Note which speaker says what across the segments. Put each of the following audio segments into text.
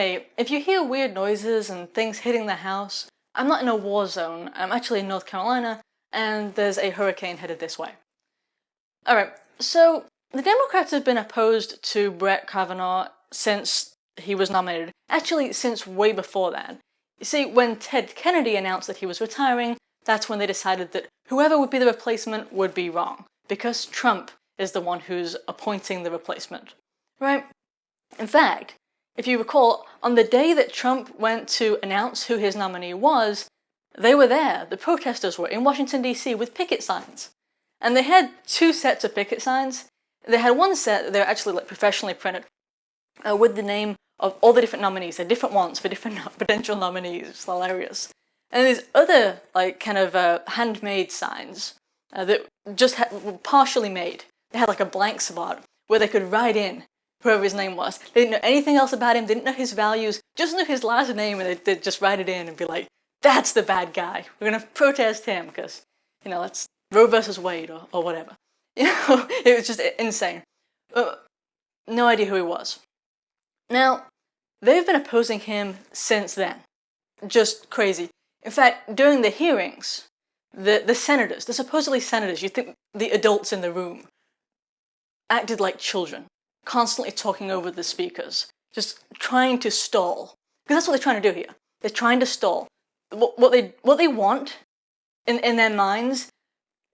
Speaker 1: hey, if you hear weird noises and things hitting the house, I'm not in a war zone. I'm actually in North Carolina, and there's a hurricane headed this way. Alright, so the Democrats have been opposed to Brett Kavanaugh since he was nominated. Actually, since way before that. You see, when Ted Kennedy announced that he was retiring, that's when they decided that whoever would be the replacement would be wrong, because Trump is the one who's appointing the replacement. Right? In fact, if you recall, on the day that Trump went to announce who his nominee was, they were there, the protesters were, in Washington DC with picket signs. And they had two sets of picket signs. They had one set that they were actually like professionally printed uh, with the name of all the different nominees. They're different ones for different potential nominees. It's hilarious. And these other like kind of uh, handmade signs uh, that just were partially made. They had like a blank spot where they could write in whoever his name was. They didn't know anything else about him, didn't know his values, just knew his last name and they'd, they'd just write it in and be like, that's the bad guy. We're gonna protest him because, you know, that's Roe versus Wade or, or whatever. You know, it was just insane. Uh, no idea who he was. Now, they've been opposing him since then. Just crazy. In fact, during the hearings, the, the senators, the supposedly senators, you think the adults in the room, acted like children, constantly talking over the speakers, just trying to stall. Because that's what they're trying to do here. They're trying to stall. What, what they what they want in, in their minds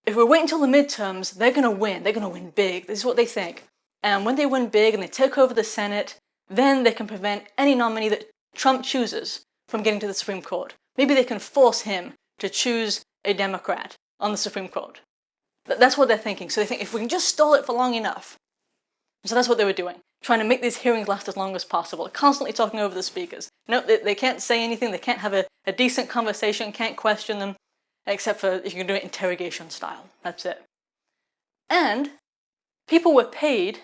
Speaker 1: if we wait until the midterms, they're going to win. They're going to win big. This is what they think. And when they win big and they take over the Senate, then they can prevent any nominee that Trump chooses from getting to the Supreme Court. Maybe they can force him to choose a Democrat on the Supreme Court. That's what they're thinking. So they think if we can just stall it for long enough. So that's what they were doing, trying to make these hearings last as long as possible, constantly talking over the speakers. No, they, they can't say anything, they can't have a, a decent conversation, can't question them except for if you can do it interrogation style. That's it. And people were paid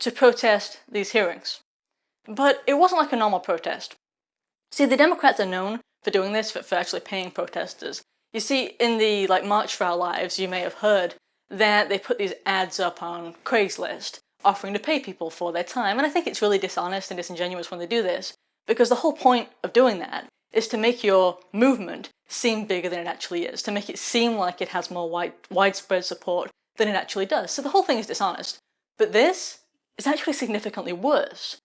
Speaker 1: to protest these hearings. But it wasn't like a normal protest. See, the Democrats are known for doing this, for, for actually paying protesters. You see, in the like March for Our Lives, you may have heard that they put these ads up on Craigslist offering to pay people for their time. And I think it's really dishonest and disingenuous when they do this, because the whole point of doing that is to make your movement seem bigger than it actually is, to make it seem like it has more wide, widespread support than it actually does. So the whole thing is dishonest. But this is actually significantly worse.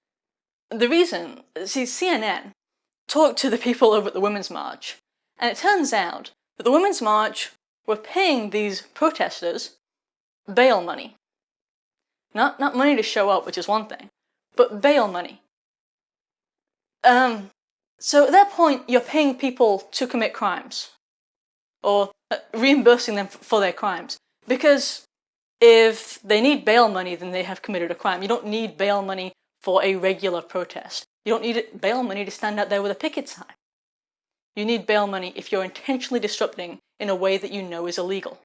Speaker 1: The reason, see, CNN talked to the people over at the Women's March, and it turns out that the Women's March were paying these protesters bail money. Not, not money to show up, which is one thing, but bail money. Um, so at that point, you're paying people to commit crimes or uh, reimbursing them for their crimes. Because if they need bail money, then they have committed a crime. You don't need bail money for a regular protest. You don't need bail money to stand out there with a picket sign. You need bail money if you're intentionally disrupting in a way that you know is illegal.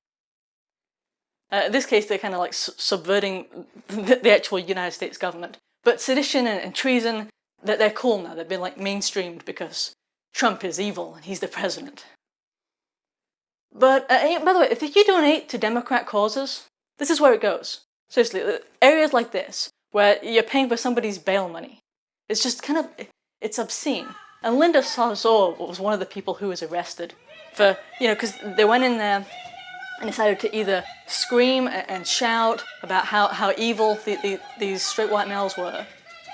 Speaker 1: Uh, in this case, they're kind of like subverting the, actual United States government. But sedition and, and treason, that they're cool now. They've been like mainstreamed because Trump is evil and he's the president. But uh, by the way, if you donate to Democrat causes, this is where it goes. Seriously, areas like this, where you're paying for somebody's bail money, it's just kind of, it's obscene. And Linda Sarsour was one of the people who was arrested for, you know, because they went in there and decided to either scream and shout about how, how evil the, the, these straight white males were,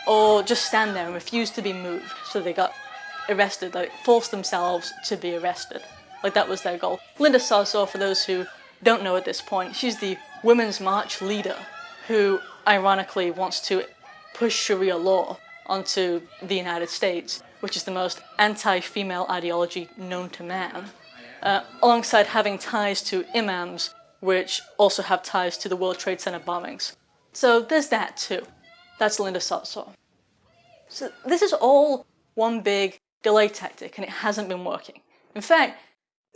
Speaker 1: or just stand there and refuse to be moved. So they got arrested, like forced themselves to be arrested. Like that was their goal. Linda Sarsour, for those who don't know at this point, she's the Women's March leader who ironically wants to push Sharia law onto the United States, which is the most anti-female ideology known to man, uh, alongside having ties to imams, which also have ties to the World Trade Center bombings. So there's that too. That's Linda Sarsour. So this is all one big delay tactic and it hasn't been working. In fact,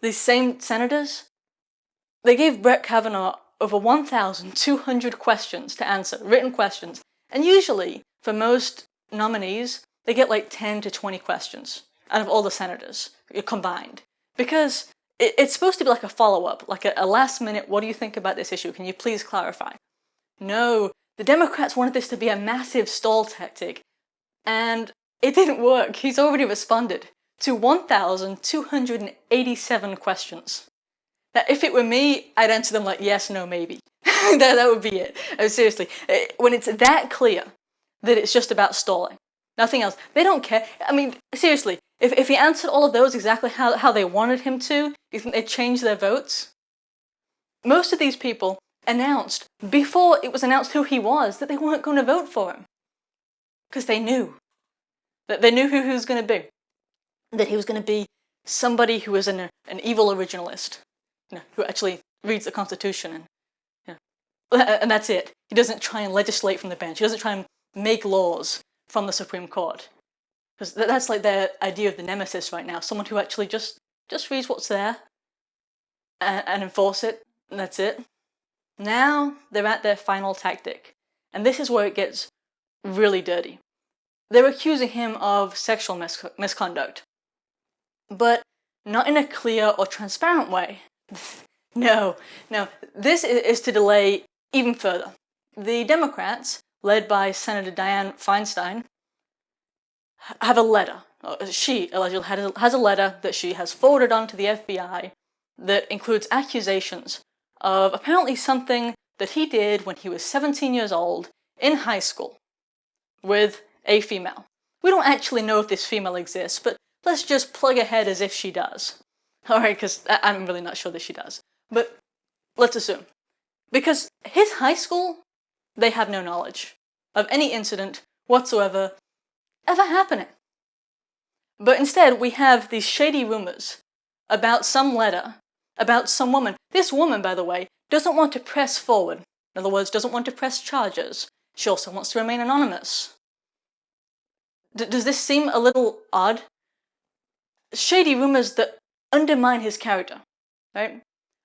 Speaker 1: these same senators, they gave Brett Kavanaugh over 1,200 questions to answer, written questions. And usually, for most nominees, they get like 10 to 20 questions out of all the senators combined. Because it's supposed to be like a follow-up, like a, a last minute, what do you think about this issue? Can you please clarify? No, the Democrats wanted this to be a massive stall tactic, and it didn't work. He's already responded to 1,287 questions. Now, if it were me, I'd answer them like yes, no, maybe. that, that would be it. Oh, seriously, eh, when it's that clear that it's just about stalling, nothing else, they don't care. I mean, seriously, if, if he answered all of those exactly how, how they wanted him to, do you think they'd change their votes? Most of these people announced, before it was announced who he was, that they weren't going to vote for him. Because they knew. That they knew who he was going to be. That he was going to be somebody who was an, an evil originalist. You know, who actually reads the Constitution and, you know, and that's it. He doesn't try and legislate from the bench. He doesn't try and make laws from the Supreme Court. Because that's like their idea of the nemesis right now. Someone who actually just, just reads what's there and, and enforce it, and that's it. Now they're at their final tactic. And this is where it gets really dirty. They're accusing him of sexual mis misconduct. But not in a clear or transparent way. no, no, this is to delay even further. The Democrats, led by Senator Dianne Feinstein, have a letter. Uh, she allegedly has a letter that she has forwarded on to the FBI that includes accusations of apparently something that he did when he was 17 years old in high school with a female. We don't actually know if this female exists, but let's just plug ahead as if she does. Alright, because I'm really not sure that she does. But let's assume. Because his high school, they have no knowledge of any incident whatsoever ever happening. But instead, we have these shady rumors about some letter, about some woman. This woman, by the way, doesn't want to press forward. In other words, doesn't want to press charges. She also wants to remain anonymous. D does this seem a little odd? Shady rumors that undermine his character, right?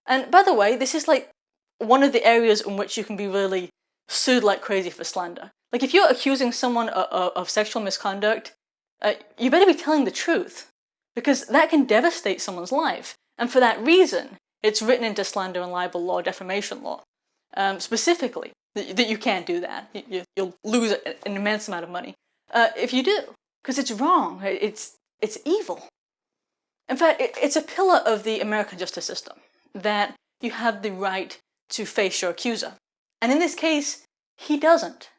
Speaker 1: And by the way, this is like one of the areas in which you can be really sued like crazy for slander. Like if you're accusing someone of, of sexual misconduct, uh, you better be telling the truth because that can devastate someone's life. And for that reason, it's written into slander and libel law, defamation law, um, specifically, that, that, you can't do that. You, will lose an immense amount of money uh, if you do, because it's wrong. It's, it's evil. In fact, it, it's a pillar of the American justice system that you have the right to face your accuser. And in this case, he doesn't.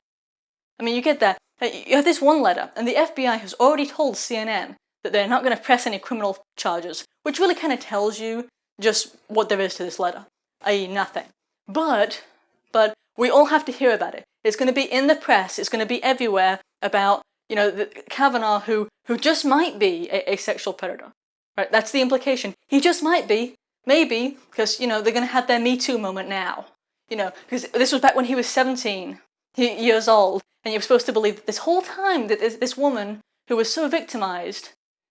Speaker 1: I mean, you get that. Uh, you have this one letter, and the FBI has already told CNN that they're not going to press any criminal charges, which really kind of tells you just what there is to this letter, i.e. nothing. But, but we all have to hear about it. It's going to be in the press, it's going to be everywhere about, you know, the, Kavanaugh who, who just might be a, a sexual predator. Right, that's the implication. He just might be, maybe, because, you know, they're going to have their Me Too moment now. You know, because this was back when he was 17 years old, and you're supposed to believe that this whole time that this, this woman who was so victimized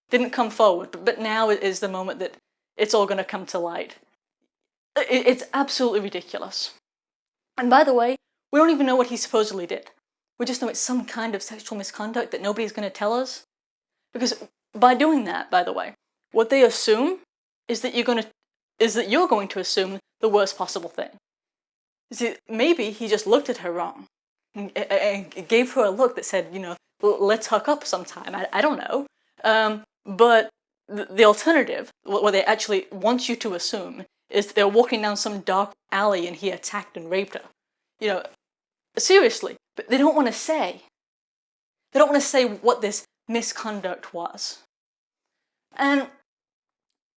Speaker 1: didn't come forward, but now is the moment that it's all going to come to light. It's absolutely ridiculous. And by the way, we don't even know what he supposedly did. We just know it's some kind of sexual misconduct that nobody's going to tell us. Because by doing that, by the way, what they assume is that you're going to is that you're going to assume the worst possible thing. See, maybe he just looked at her wrong and gave her a look that said, you know, let's hook up sometime. I, I don't know. Um, but the, the alternative, what they actually want you to assume, is they're walking down some dark alley and he attacked and raped her. You know, seriously, but they don't want to say. They don't want to say what this misconduct was. And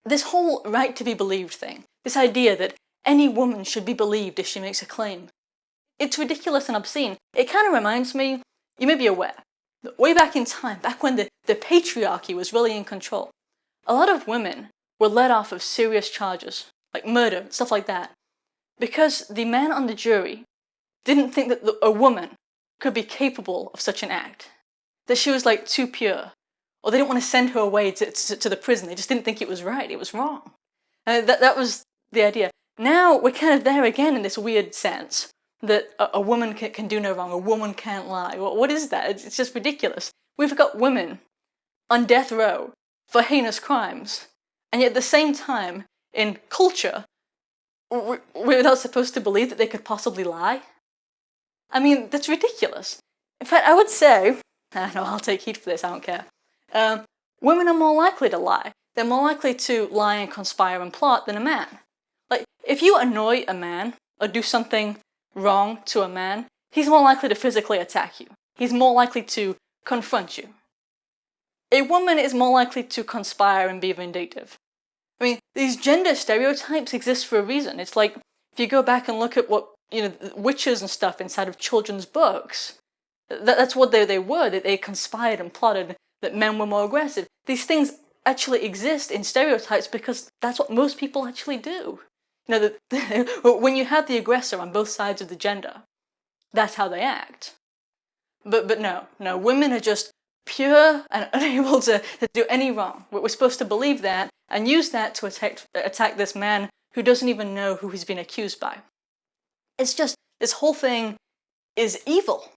Speaker 1: this whole right to be believed thing, this idea that any woman should be believed if she makes a claim, it's ridiculous and obscene. It kind of reminds me, you may be aware, that way back in time, back when the, the patriarchy was really in control, a lot of women were let off of serious charges, like murder, stuff like that, because the man on the jury didn't think that the, a woman could be capable of such an act, that she was like too pure, or they didn't want to send her away to, to, to the prison. They just didn't think it was right. It was wrong. Uh, that, that was the idea. Now we're kind of there again in this weird sense that a, woman can, can, do no wrong, a woman can't lie. What, what is that? It's, it's just ridiculous. We've got women on death row for heinous crimes, and yet at the same time, in culture, we're not supposed to believe that they could possibly lie? I mean, that's ridiculous. In fact, I would say I know I'll take heat for this, I don't care. Um, women are more likely to lie. They're more likely to lie and conspire and plot than a man. Like, if you annoy a man or do something wrong to a man, he's more likely to physically attack you. He's more likely to confront you. A woman is more likely to conspire and be vindictive. I mean, these gender stereotypes exist for a reason. It's like, if you go back and look at what, you know, witches and stuff inside of children's books, that, that's what they, they were, that they conspired and plotted that men were more aggressive. These things actually exist in stereotypes because that's what most people actually do. Know, the, when you have the aggressor on both sides of the gender, that's how they act. But, but no, no, women are just pure and unable to, to do any wrong. We're supposed to believe that and use that to attack, attack this man who doesn't even know who he's been accused by. It's just, this whole thing is evil.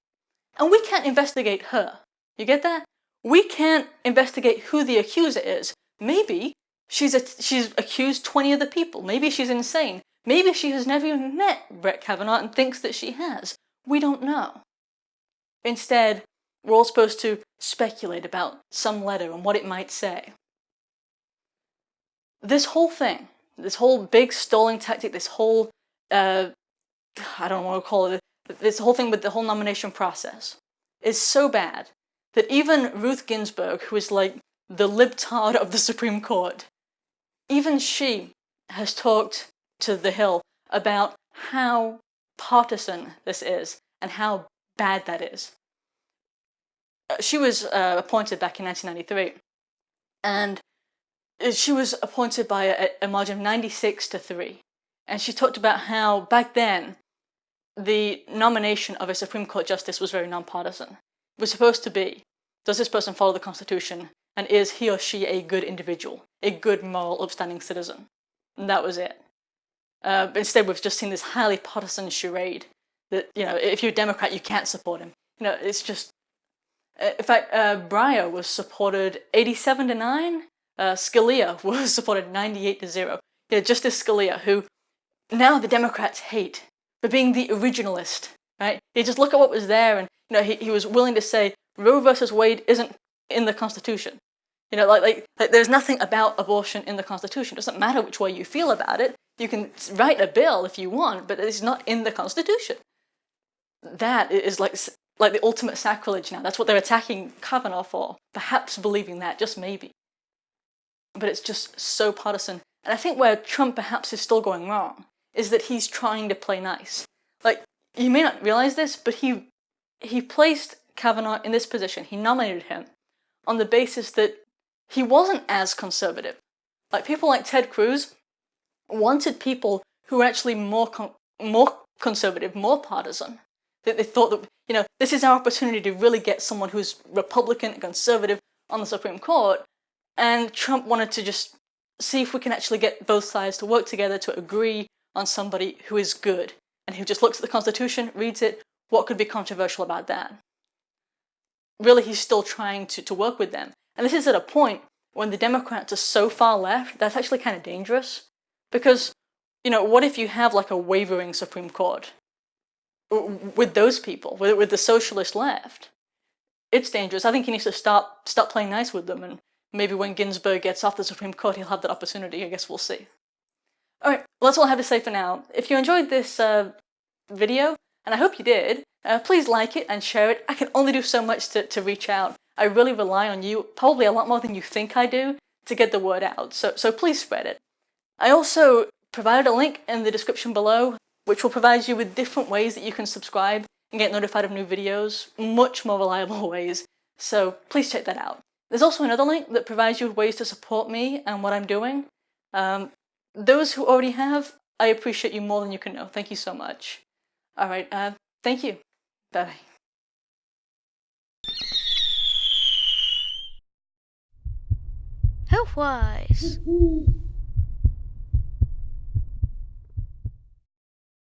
Speaker 1: And we can't investigate her. You get that? We can't investigate who the accuser is. Maybe she's, a, she's accused 20 other people. Maybe she's insane. Maybe she has never even met Brett Kavanaugh and thinks that she has. We don't know. Instead, we're all supposed to speculate about some letter and what it might say. This whole thing, this whole big stalling tactic, this whole, uh, I don't want to call it, this whole thing with the whole nomination process is so bad that even Ruth Ginsburg, who is like the libtard of the Supreme Court, even she has talked to The Hill about how partisan this is and how bad that is. Uh, she was uh, appointed back in 1993 and she was appointed by a, a margin of 96 to 3 and she talked about how back then the nomination of a Supreme Court justice was very nonpartisan. It was supposed to be, does this person follow the Constitution and is he or she a good individual, a good moral upstanding citizen? And that was it. Uh, instead we've just seen this highly partisan charade that, you know, if you're a Democrat you can't support him. You know, it's just uh, in fact, uh, Breyer was supported 87 to 9. Uh, Scalia was supported 98 to 0. Yeah, Justice Scalia, who now the Democrats hate for being the originalist, right? You just look at what was there and, you know, he, he was willing to say Roe versus Wade isn't in the Constitution. You know, like, like, like there's nothing about abortion in the Constitution. It doesn't matter which way you feel about it. You can write a bill if you want, but it's not in the Constitution. That is like like the ultimate sacrilege now. That's what they're attacking Kavanaugh for. Perhaps believing that, just maybe. But it's just so partisan. And I think where Trump perhaps is still going wrong is that he's trying to play nice. Like, you may not realize this, but he he placed Kavanaugh in this position. He nominated him on the basis that he wasn't as conservative. Like people like Ted Cruz wanted people who were actually more con more conservative, more partisan. That they thought that you know, this is our opportunity to really get someone who's Republican and conservative on the Supreme Court. And Trump wanted to just see if we can actually get both sides to work together to agree on somebody who is good and who just looks at the Constitution, reads it, what could be controversial about that? Really, he's still trying to, to work with them. And this is at a point when the Democrats are so far left, that's actually kind of dangerous. Because, you know, what if you have like a wavering Supreme Court? with those people, with, the socialist left. It's dangerous. I think he needs to stop, stop playing nice with them and maybe when Ginsburg gets off the Supreme Court he'll have that opportunity. I guess we'll see. Alright, well that's all I have to say for now. If you enjoyed this uh, video, and I hope you did, uh, please like it and share it. I can only do so much to, to reach out. I really rely on you, probably a lot more than you think I do, to get the word out, so, so please spread it. I also provided a link in the description below which will provide you with different ways that you can subscribe and get notified of new videos, much more reliable ways, so please check that out. There's also another link that provides you with ways to support me and what I'm doing. Um, those who already have, I appreciate you more than you can know. Thank you so much. Alright, uh, thank you. Bye-bye.
Speaker 2: Health-wise.